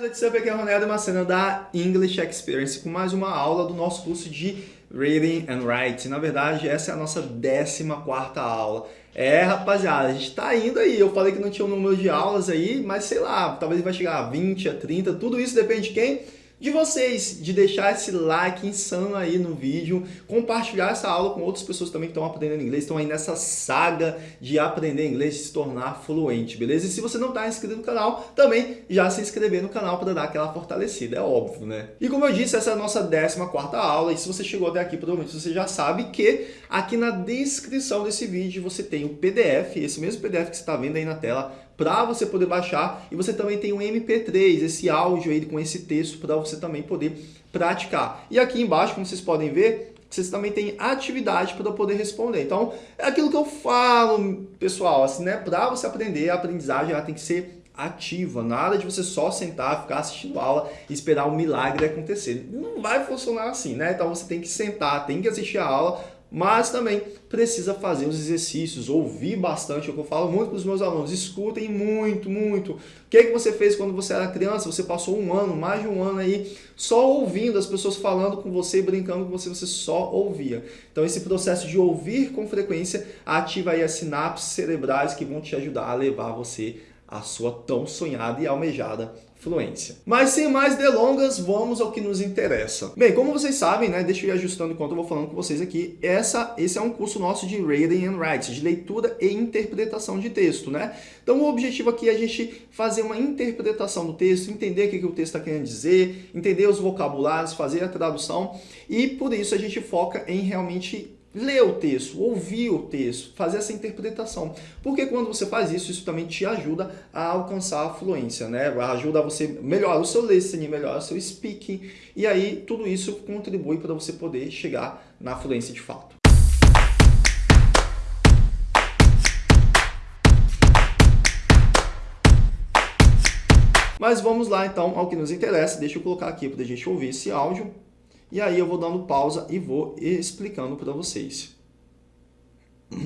what's up? Aqui é o Ronaldo Macena da English Experience com mais uma aula do nosso curso de Reading and Writing. Na verdade, essa é a nossa 14ª aula. É, rapaziada, a gente tá indo aí. Eu falei que não tinha um número de aulas aí, mas sei lá, talvez vai chegar a 20, a 30, tudo isso depende de quem? De vocês, de deixar esse like insano aí no vídeo, compartilhar essa aula com outras pessoas também que estão aprendendo inglês, estão aí nessa saga de aprender inglês e se tornar fluente, beleza? E se você não está inscrito no canal, também já se inscrever no canal para dar aquela fortalecida, é óbvio, né? E como eu disse, essa é a nossa 14ª aula e se você chegou até aqui, provavelmente você já sabe que aqui na descrição desse vídeo você tem o PDF, esse mesmo PDF que você está vendo aí na tela, para você poder baixar e você também tem um MP3, esse áudio aí com esse texto para você também poder praticar. E aqui embaixo, como vocês podem ver, vocês também têm atividade para poder responder. Então, é aquilo que eu falo, pessoal, assim, né? Para você aprender, a aprendizagem ela tem que ser ativa, nada de você só sentar, ficar assistindo aula e esperar um milagre acontecer. Não vai funcionar assim, né? Então você tem que sentar, tem que assistir a aula mas também precisa fazer os exercícios, ouvir bastante, é o que eu falo muito para os meus alunos, escutem muito, muito. O que, é que você fez quando você era criança? Você passou um ano, mais de um ano aí, só ouvindo as pessoas falando com você, brincando com você, você só ouvia. Então esse processo de ouvir com frequência ativa aí as sinapses cerebrais que vão te ajudar a levar você à sua tão sonhada e almejada fluência. Mas sem mais delongas, vamos ao que nos interessa. Bem, como vocês sabem, né, deixa eu ir ajustando enquanto eu vou falando com vocês aqui, essa, esse é um curso nosso de Reading and Writing, de leitura e interpretação de texto, né? Então o objetivo aqui é a gente fazer uma interpretação do texto, entender o que, que o texto está querendo dizer, entender os vocabulários, fazer a tradução e por isso a gente foca em realmente ler o texto, ouvir o texto, fazer essa interpretação. Porque quando você faz isso, isso também te ajuda a alcançar a fluência, né? Ajuda você melhorar o seu listening, melhorar o seu speaking, e aí tudo isso contribui para você poder chegar na fluência de fato. Mas vamos lá então ao que nos interessa. Deixa eu colocar aqui para a gente ouvir esse áudio. E aí eu vou dando pausa e vou explicando para vocês.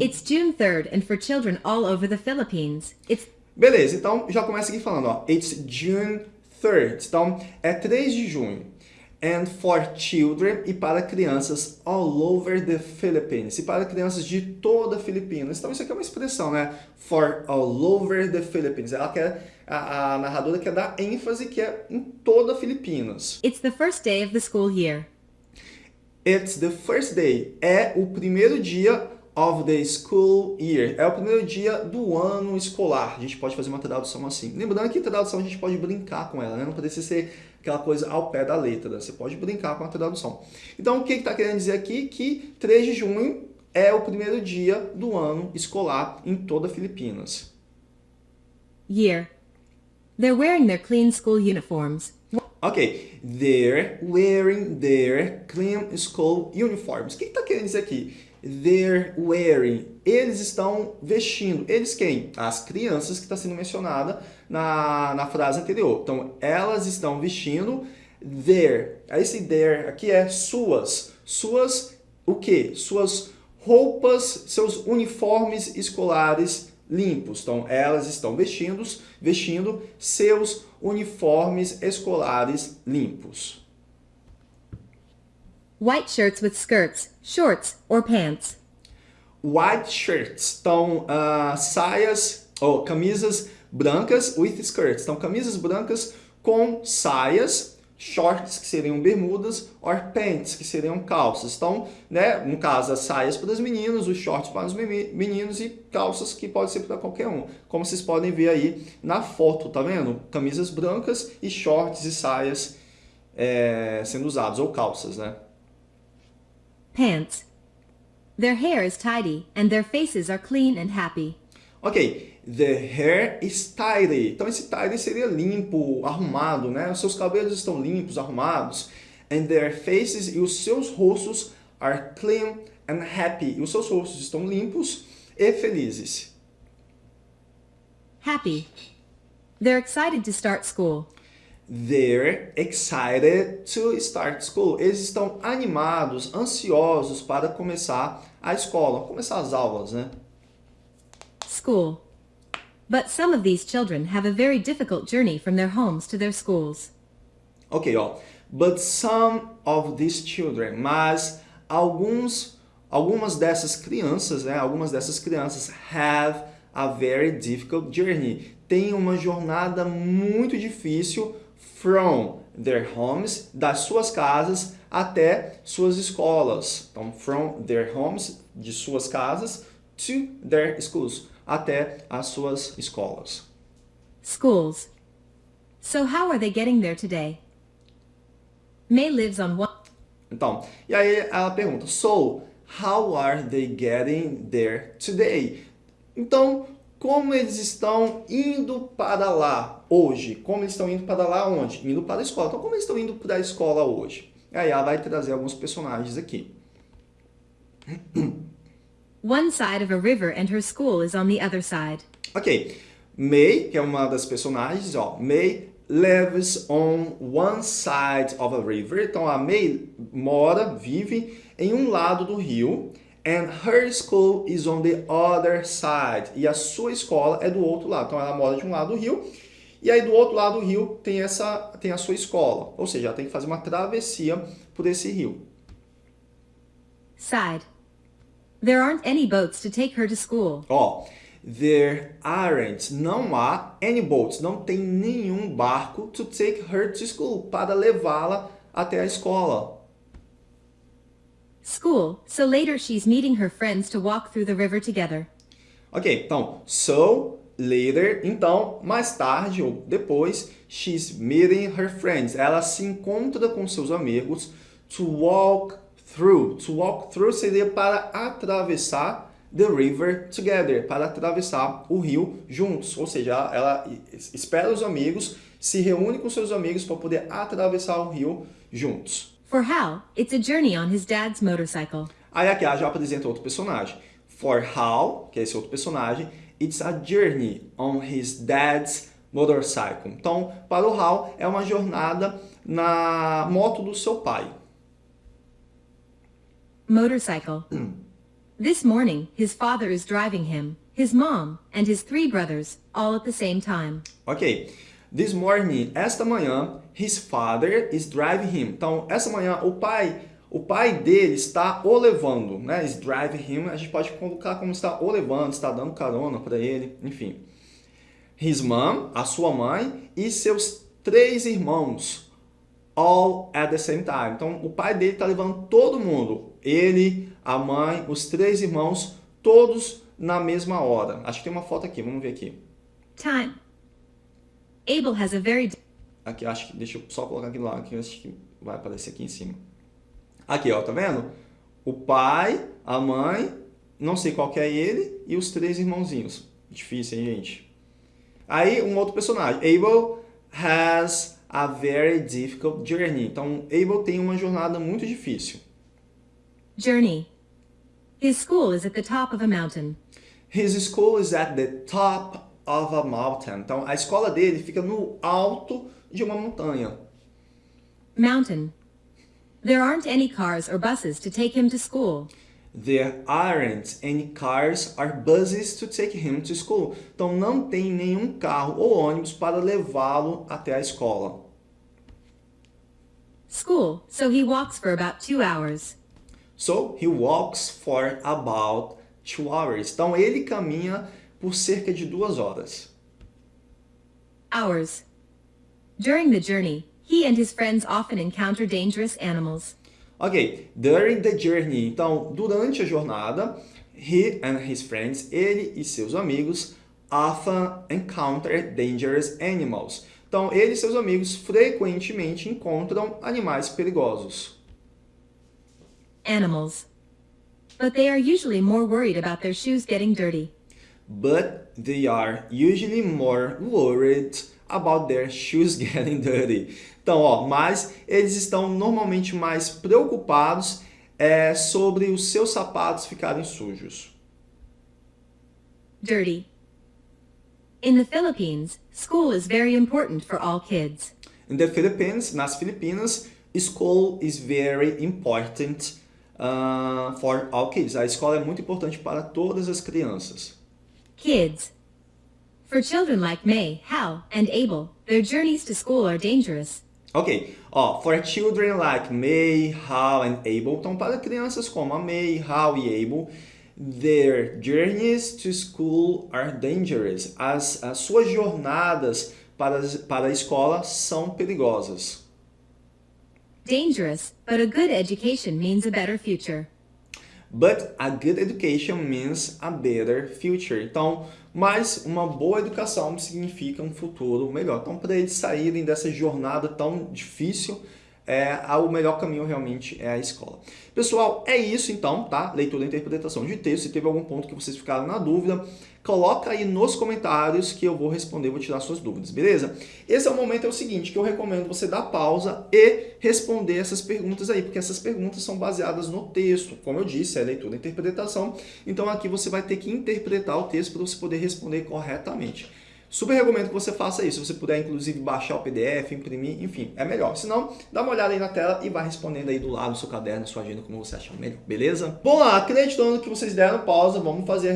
It's June 3rd and for children all over the Philippines. It's Beleza, então já começa aqui falando, ó. It's June 3rd. Então é 3 de junho. And for children e para crianças all over the Philippines. E para crianças de toda a Filipinas. Então isso aqui é uma expressão, né? For all over the Philippines. Ela quer a, a narradora quer dar ênfase que é em toda a Filipinas. It's the first day of the school year. It's the first day. É o primeiro dia of the school year. É o primeiro dia do ano escolar. A gente pode fazer uma tradução assim. Lembrando que tradução a gente pode brincar com ela, né? Não precisa ser aquela coisa ao pé da letra. Né? Você pode brincar com a tradução. Então, o que está que tá querendo dizer aqui? Que 3 de junho é o primeiro dia do ano escolar em toda Filipinas. Year. They're wearing their clean school uniforms. Ok, they're wearing their clean school uniforms. O que está querendo dizer aqui? They're wearing. Eles estão vestindo. Eles quem? As crianças que está sendo mencionada na, na frase anterior. Então, elas estão vestindo their. Esse their aqui é suas. Suas o quê? Suas roupas, seus uniformes escolares limpos. Então, elas estão vestindo, vestindo seus uniformes escolares limpos. White shirts with skirts, shorts or pants. White shirts. Então, uh, saias ou camisas brancas with skirts. Então, camisas brancas com saias shorts, que seriam bermudas, or pants, que seriam calças. Então, né, no caso, as saias para os meninos, os shorts para os meninos e calças que pode ser para qualquer um. Como vocês podem ver aí na foto, tá vendo? Camisas brancas e shorts e saias é, sendo usados, ou calças, né? Pants. Their hair is tidy and their faces are clean and happy. Ok, the hair is tidy. Então esse tidy seria limpo, arrumado, né? Os seus cabelos estão limpos, arrumados. And their faces e os seus rostos are clean and happy. E os seus rostos estão limpos e felizes. Happy. They're excited to start school. They're excited to start school. Eles estão animados, ansiosos para começar a escola, começar as aulas, né? School. But some of these children have a very difficult journey from their homes to their schools. Ok, ó. But some of these children, mas alguns, algumas dessas crianças, né? Algumas dessas crianças have a very difficult journey. Tem uma jornada muito difícil from their homes, das suas casas até suas escolas. Então, from their homes, de suas casas, to their schools, até as suas escolas. Schools. So how are they getting there today? May lives on one. Então, e aí ela pergunta, so, how are they getting there today? Então, como eles estão indo para lá hoje? Como eles estão indo para lá onde? Indo para a escola. Então, como eles estão indo para a escola hoje? Aí ela vai trazer alguns personagens aqui. One side of a river and her school is on the other side. Ok, May, que é uma das personagens, ó, May lives on one side of a river. Então a May mora, vive em um lado do rio. And her school is on the other side. E a sua escola é do outro lado. Então ela mora de um lado do rio. E aí do outro lado do rio tem, essa, tem a sua escola. Ou seja, ela tem que fazer uma travessia por esse rio. Side. There aren't any boats to take her to school. Ó, there aren't, não há any boats, não tem nenhum barco to take her to school, para levá-la até a escola. School, so later she's meeting her friends to walk through the river together. Ok, então, so, later, então, mais tarde ou depois, she's meeting her friends. Ela se encontra com seus amigos to walk through. To walk through seria para atravessar the river together, para atravessar o rio juntos. Ou seja, ela espera os amigos, se reúne com seus amigos para poder atravessar o rio juntos. For Hal, it's a journey on his dad's motorcycle. Aí aqui já apresenta outro personagem. For Hal, que é esse outro personagem, it's a journey on his dad's motorcycle. Então, para o Hal, é uma jornada na moto do seu pai. Motorcycle. this morning, his father is driving him, his mom, and his three brothers, all at the same time. Ok. This morning, esta manhã, his father is driving him. Então, essa manhã, o pai, o pai dele está o levando, né? Is driving him, a gente pode colocar como está o levando, está dando carona para ele, enfim. His mom, a sua mãe, e seus três irmãos, all at the same time. Então, o pai dele está levando todo mundo, ele, a mãe, os três irmãos, todos na mesma hora. Acho que tem uma foto aqui, vamos ver aqui. Time. Abel has a very Aqui, acho que, deixa eu só colocar aqui do lado, que acho que vai aparecer aqui em cima. Aqui, ó, tá vendo? O pai, a mãe, não sei qual que é ele, e os três irmãozinhos. Difícil, hein, gente? Aí, um outro personagem. Abel has a very difficult journey. Então, Abel tem uma jornada muito difícil. Journey. His school is at the top of a mountain. His school is at the top of a mountain. Então, a escola dele fica no alto de uma montanha. Mountain. There aren't any cars or buses to take him to school. There aren't any cars or buses to take him to school. Então, não tem nenhum carro ou ônibus para levá-lo até a escola. School, so he walks for about two hours. So, he walks for about two hours. Então, ele caminha por cerca de duas horas. Hours. During the journey, he and his friends often encounter dangerous animals. Ok, during the journey. Então, durante a jornada, he and his friends, ele e seus amigos, often encounter dangerous animals. Então, ele e seus amigos frequentemente encontram animais perigosos. Animals. But they are usually more worried about their shoes getting dirty. But they are usually more worried about their shoes getting dirty. Então, ó, mas eles estão normalmente mais preocupados é, sobre os seus sapatos ficarem sujos. Dirty. In the Philippines, school is very important for all kids. In the Philippines, nas Filipinas, school is very important uh, for all kids. A escola é muito importante para todas as crianças. Kids. For children like May, Hal, and Abel, their journeys to school are dangerous. Ok, ó, for children like May, Hal and Abel, então para crianças como a May, Hal e Abel, their journeys to school are dangerous. As, as suas jornadas para, para a escola são perigosas. Dangerous, but a good education means a better future. But a good education means a better future. Então, mas uma boa educação significa um futuro melhor. Então, para eles saírem dessa jornada tão difícil, é, o melhor caminho realmente é a escola. Pessoal, é isso então, tá? Leitura e interpretação de texto. Se teve algum ponto que vocês ficaram na dúvida, coloca aí nos comentários que eu vou responder, vou tirar suas dúvidas, beleza? Esse é o momento, é o seguinte, que eu recomendo você dar pausa e responder essas perguntas aí, porque essas perguntas são baseadas no texto. Como eu disse, é leitura e interpretação, então aqui você vai ter que interpretar o texto para você poder responder corretamente. Super recomendo que você faça isso. Se você puder, inclusive, baixar o PDF, imprimir, enfim, é melhor. Se não, dá uma olhada aí na tela e vai respondendo aí do lado do seu caderno, sua agenda, como você achar melhor, beleza? Lá, acreditando que vocês deram pausa, vamos fazer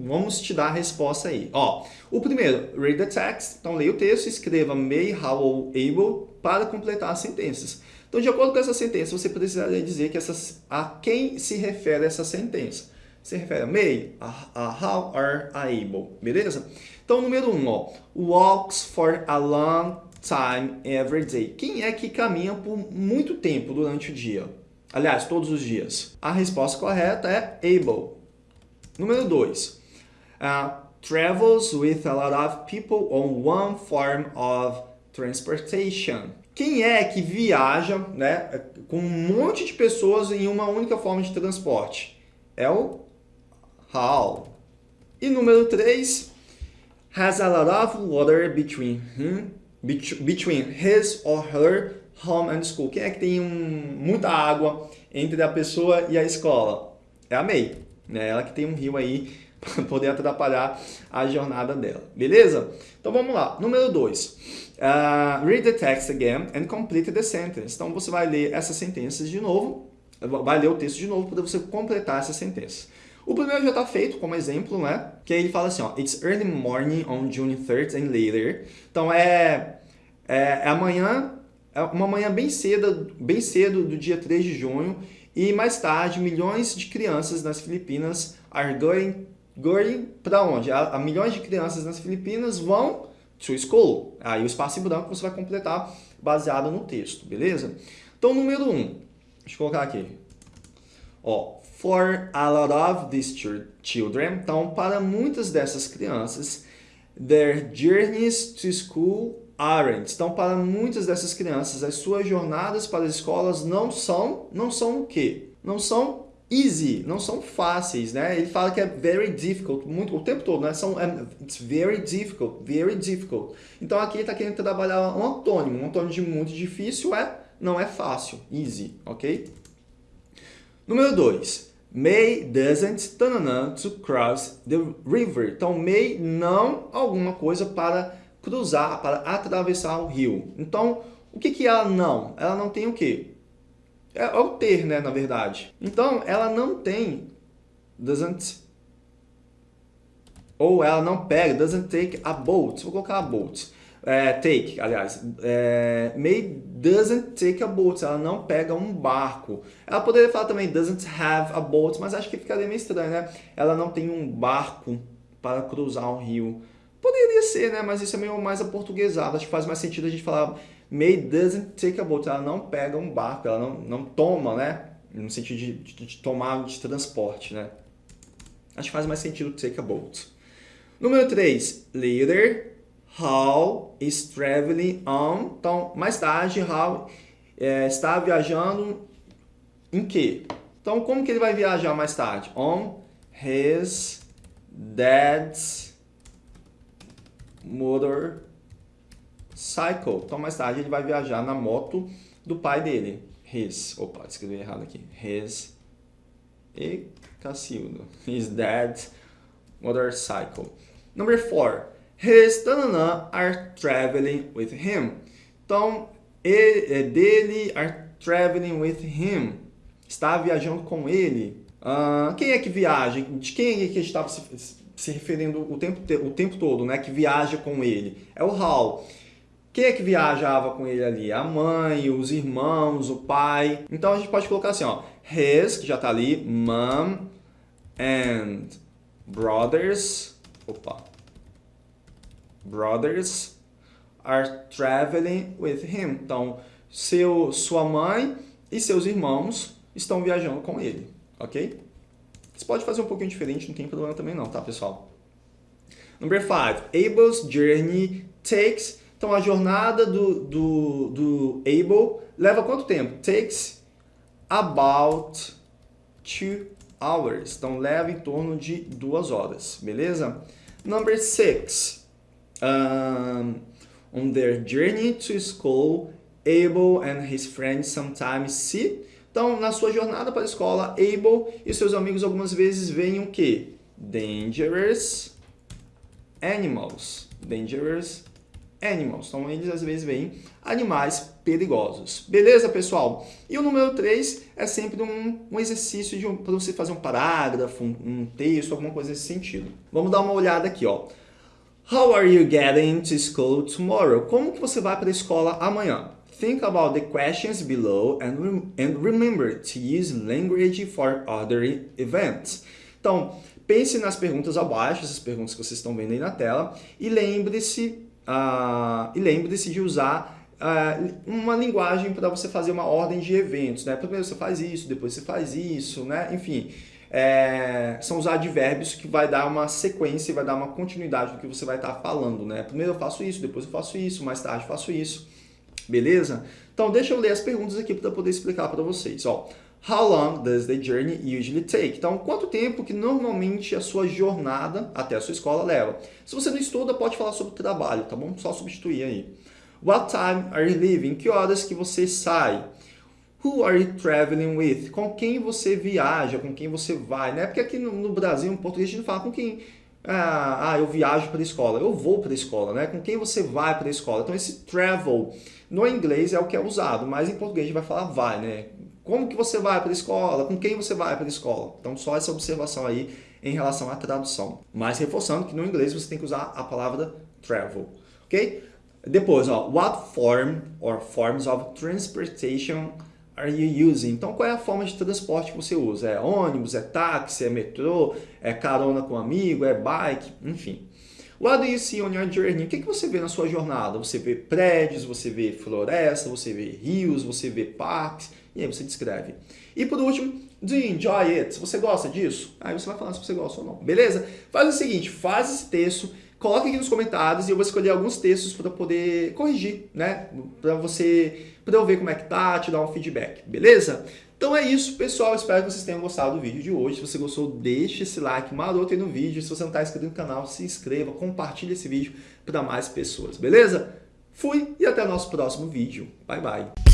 vamos te dar a resposta aí. Ó, o primeiro, read the text. Então, leia o texto, escreva may, how ou able para completar as sentenças. Então, de acordo com essa sentença, você precisaria dizer que essas, a quem se refere essa sentença. Se refere a may, a, a how, or a able, beleza? Então, número 1, um, ó, walks for a long time every day. Quem é que caminha por muito tempo durante o dia? Aliás, todos os dias. A resposta correta é able. Número 2. Uh, travels with a lot of people on one form of transportation. Quem é que viaja né, com um monte de pessoas em uma única forma de transporte? É o how. E número 3, has a lot of water between him, between his or her home and school. Quem é que tem um, muita água entre a pessoa e a escola? É a May, né? Ela que tem um rio aí para poder atrapalhar a jornada dela, beleza? Então vamos lá, número 2. Uh, read the text again and complete the sentence. Então você vai ler essas sentenças de novo, vai ler o texto de novo para você completar essa sentença. O primeiro já está feito como exemplo, né? Que ele fala assim, ó, It's early morning on June 3rd and later. Então é, é, é amanhã, é uma manhã bem cedo, bem cedo do dia 3 de junho e mais tarde milhões de crianças nas Filipinas are going, going para onde? A, a milhões de crianças nas Filipinas vão to school. Aí o espaço em branco você vai completar baseado no texto, beleza? Então, número 1, um, deixa eu colocar aqui. Ó, for a lot of these children, então para muitas dessas crianças, their journeys to school aren't. Então para muitas dessas crianças, as suas jornadas para as escolas não são, não são o quê? Não são easy, não são fáceis, né? Ele fala que é very difficult, muito, o tempo todo, né? São, é, it's very difficult, very difficult. Então aqui ele está querendo trabalhar um antônimo, um antônimo de muito difícil é, não é fácil, easy, ok? Número 2. May doesn't tanana, to cross the river. Então, may não alguma coisa para cruzar, para atravessar o rio. Então, o que, que ela não? Ela não tem o quê? É, é o ter, né, na verdade. Então, ela não tem, doesn't, ou ela não pega, doesn't take a boat. Vou colocar a boat é, take, aliás, é, May doesn't take a boat, ela não pega um barco. Ela poderia falar também doesn't have a boat, mas acho que ficaria meio estranho, né? Ela não tem um barco para cruzar um rio. Poderia ser, né? Mas isso é meio mais aportuguesado. Acho que faz mais sentido a gente falar May doesn't take a boat, ela não pega um barco, ela não, não toma, né? No sentido de, de, de tomar de transporte, né? Acho que faz mais sentido take a boat. Número 3, later Hal is traveling on. Então, mais tarde, Hal é, está viajando em quê? Então, como que ele vai viajar mais tarde? On his dad's motorcycle. Então, mais tarde, ele vai viajar na moto do pai dele. His. Opa, escrevi errado aqui. His. E Cacildo. His dad's motorcycle. Number four. His are traveling with him. Então, ele, é dele are traveling with him. Está viajando com ele. Uh, quem é que viaja? De quem é que está se referindo o tempo, o tempo todo, né? Que viaja com ele. É o how. Quem é que viajava com ele ali? A mãe, os irmãos, o pai. Então a gente pode colocar assim, ó. His, que já tá ali, mom and brothers. Opa. Brothers are traveling with him. Então, seu, sua mãe e seus irmãos estão viajando com ele, ok? Você pode fazer um pouquinho diferente, não tem problema também não, tá, pessoal? Number 5. Abel's journey takes... Então, a jornada do, do, do Abel leva quanto tempo? Takes about two hours. Então, leva em torno de duas horas, beleza? Number 6. Um, on their journey to school, Abel and his friends sometimes see então, na sua jornada para a escola, Abel e seus amigos algumas vezes veem o quê? Dangerous animals. Dangerous animals. Então, eles às vezes veem animais perigosos. Beleza, pessoal? E o número 3 é sempre um, um exercício um, para você fazer um parágrafo, um, um texto, alguma coisa nesse sentido. Vamos dar uma olhada aqui, ó. How are you getting to school tomorrow? Como que você vai para a escola amanhã? Think about the questions below and, rem and remember to use language for other events. Então, pense nas perguntas abaixo, essas perguntas que vocês estão vendo aí na tela, e lembre-se uh, e lembre-se de usar uh, uma linguagem para você fazer uma ordem de eventos. Né? Primeiro você faz isso, depois você faz isso, né? enfim. É, são os advérbios que vai dar uma sequência, vai dar uma continuidade do que você vai estar falando. Né? Primeiro eu faço isso, depois eu faço isso, mais tarde eu faço isso. Beleza? Então deixa eu ler as perguntas aqui para poder explicar para vocês. Ó, How long does the journey usually take? Então, quanto tempo que normalmente a sua jornada até a sua escola leva? Se você não estuda, pode falar sobre trabalho, tá bom? Só substituir aí. What time are you leaving? Que horas que você sai? Who are you traveling with? Com quem você viaja, com quem você vai, né? Porque aqui no, Brasil, em português, a gente fala com quem ah, ah, eu viajo para a escola, eu vou para a escola, né? Com quem você vai para a escola? Então esse travel no inglês é o que é usado, mas em português a gente vai falar vai, né? Como que você vai para a escola? Com quem você vai para a escola? Então só essa observação aí em relação à tradução. Mas reforçando que no inglês você tem que usar a palavra travel, ok? Depois, ó, what form or forms of transportation are you using? Então, qual é a forma de transporte que você usa? É ônibus, é táxi, é metrô, é carona com amigo, é bike, enfim. What do you see on your journey? O que, que você vê na sua jornada? Você vê prédios, você vê floresta, você vê rios, você vê parques, e aí você descreve. E por último, do you enjoy it? Você gosta disso? Aí você vai falar se você gosta ou não, beleza? Faz o seguinte, faz esse texto, coloque aqui nos comentários e eu vou escolher alguns textos para poder corrigir, né? Para você, para eu ver como é que tá, te dar um feedback, beleza? Então é isso, pessoal. Espero que vocês tenham gostado do vídeo de hoje. Se você gostou, deixe esse like maroto aí no vídeo. Se você não está inscrito no canal, se inscreva, compartilhe esse vídeo para mais pessoas, beleza? Fui e até o nosso próximo vídeo. Bye, bye.